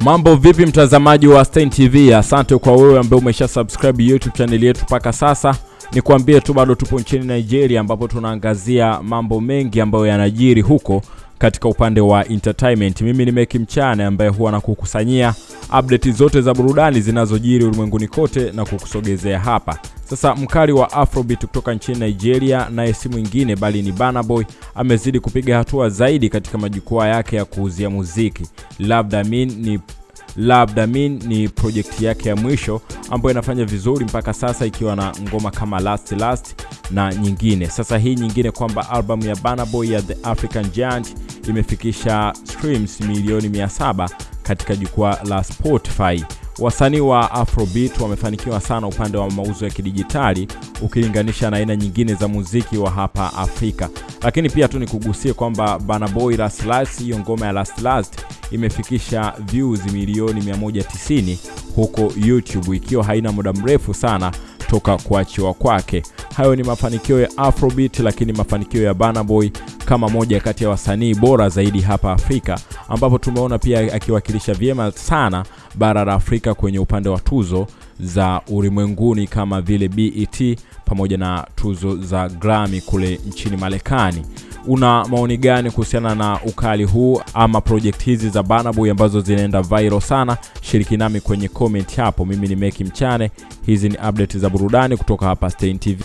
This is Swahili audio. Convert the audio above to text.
Mambo vipi mtazamaji wa Stein TV? Asante kwa wewe ambaye umesha subscribe YouTube channel yetu mpaka sasa. Nikwambie tu bado tupo nchini Nigeria ambapo tunaangazia mambo mengi ambayo yanajiri huko katika upande wa entertainment. Mimi ni Meki Mchana ambaye huwa nakukusanyia update zote za burudani zinazojiri ulimwenguni kote na kukusogezea hapa. Sasa mkali wa Afrobeat kutoka nchini Nigeria naye si mwingine bali ni Burna Boy amezidi kupiga hatua zaidi katika majukwaa yake ya kuuzia muziki. Labda Mean ni Labda Damin ni project yake ya mwisho ambayo inafanya vizuri mpaka sasa ikiwa na ngoma kama Last Last na nyingine. Sasa hii nyingine kwamba albamu ya Burna Boy ya The African Giant imefikisha streams milioni 700 katika jukwaa la Spotify. Wasanii wa Afrobeat wamefanikiwa sana upande wa mauzo ya kidijitali ukilinganisha na aina nyingine za muziki wa hapa Afrika. Lakini pia tu nikugusie kwamba Burna Boy Last Last, hiyo ngoma ya Last Last imefikisha views milioni 190 huko YouTube ikiwa haina muda mrefu sana toka kuachiwa kwake. Hayo ni mafanikio ya Afrobeat, lakini mafanikio ya Burna Boy kama moja kati ya wasanii bora zaidi hapa Afrika, ambapo tumeona pia akiwakilisha vyema sana bara la Afrika kwenye upande wa tuzo za ulimwenguni kama vile BET pamoja na tuzo za Grammy kule nchini Marekani. Una maoni gani kuhusiana na ukali huu ama project hizi za banabu ambazo zinaenda viral sana? Shiriki nami kwenye comment hapo. Mimi ni Meki Mchane, hizi ni update za burudani kutoka hapa Stein TV.